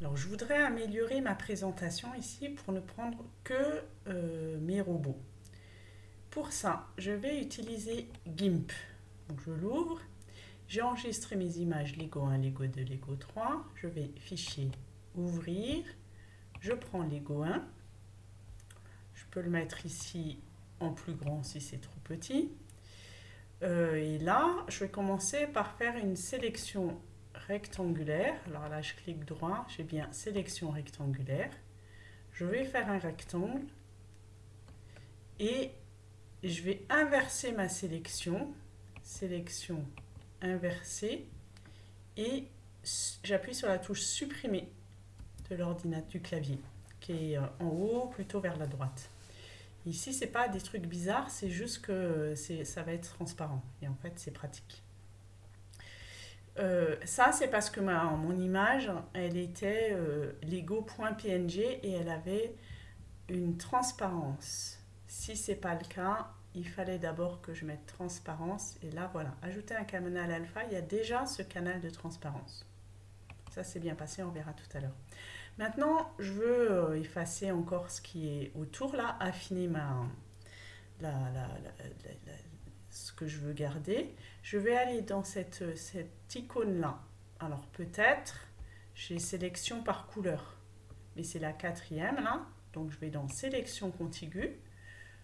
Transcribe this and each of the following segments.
Alors, je voudrais améliorer ma présentation ici pour ne prendre que euh, mes robots. Pour ça, je vais utiliser GIMP. Je l'ouvre. J'ai enregistré mes images Lego 1, Lego 2, Lego 3. Je vais Fichier, Ouvrir. Je prends Lego 1. Je peux le mettre ici en plus grand si c'est trop petit. Euh, et là, je vais commencer par faire une sélection rectangulaire. Alors là, je clique droit, j'ai bien sélection rectangulaire. Je vais faire un rectangle et je vais inverser ma sélection. Sélection inversée et j'appuie sur la touche supprimer de l'ordinateur du clavier qui est euh, en haut plutôt vers la droite. Ici, c'est pas des trucs bizarres, c'est juste que ça va être transparent et en fait, c'est pratique. Euh, ça, c'est parce que ma, mon image, elle était euh, lego.png et elle avait une transparence. Si c'est pas le cas, il fallait d'abord que je mette transparence. Et là, voilà, ajouter un canal alpha, il y a déjà ce canal de transparence. Ça, c'est bien passé, on verra tout à l'heure. Maintenant, je veux euh, effacer encore ce qui est autour, là, affiner ma, la, ce que je veux garder. Je vais aller dans cette, cette icône-là. Alors peut-être, j'ai sélection par couleur, mais c'est la quatrième là. Donc je vais dans sélection contiguë.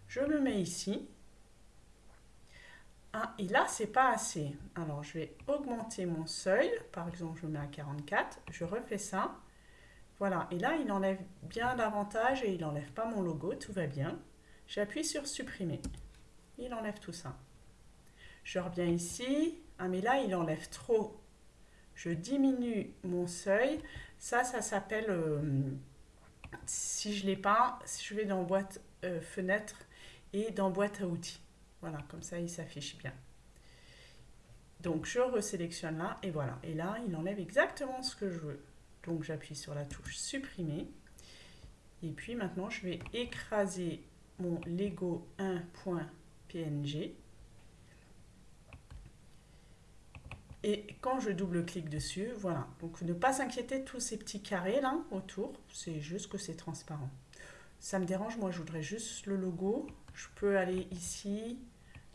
Je me mets ici. Ah, et là, c'est pas assez. Alors, je vais augmenter mon seuil. Par exemple, je mets à 44. Je refais ça. Voilà. Et là, il enlève bien davantage et il n'enlève pas mon logo. Tout va bien. J'appuie sur supprimer. Il enlève tout ça. Je reviens ici. Ah, mais là, il enlève trop. Je diminue mon seuil. Ça, ça s'appelle... Euh, si je l'ai pas, si je vais dans boîte euh, fenêtre et dans boîte à outils. Voilà, comme ça, il s'affiche bien. Donc, je resélectionne là et voilà. Et là, il enlève exactement ce que je veux. Donc, j'appuie sur la touche supprimer. Et puis maintenant, je vais écraser mon Lego 1.png Et quand je double-clique dessus, voilà. Donc ne pas s'inquiéter tous ces petits carrés là autour, c'est juste que c'est transparent. Ça me dérange, moi je voudrais juste le logo. Je peux aller ici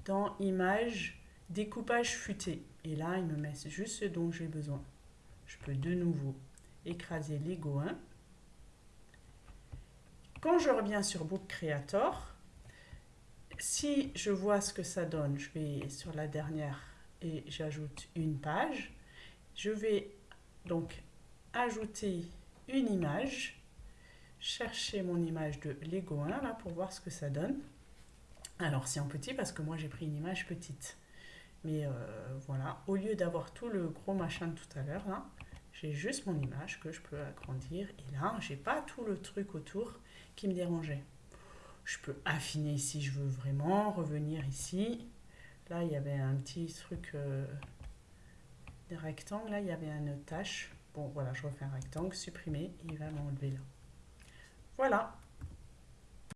dans Images, découpage futé. Et là, il me met juste ce dont j'ai besoin. Je peux de nouveau écraser Lego 1. Quand je reviens sur Book Creator, si je vois ce que ça donne, je vais sur la dernière j'ajoute une page. Je vais donc ajouter une image, chercher mon image de Lego 1 là pour voir ce que ça donne. Alors c'est en petit parce que moi j'ai pris une image petite. Mais euh, voilà, au lieu d'avoir tout le gros machin de tout à l'heure là, j'ai juste mon image que je peux agrandir et là j'ai pas tout le truc autour qui me dérangeait. Je peux affiner si je veux vraiment, revenir ici, Là, il y avait un petit truc, euh, des rectangles. Là, il y avait une tâche. Bon, voilà, je refais un rectangle, supprimer. il va m'enlever là. Voilà.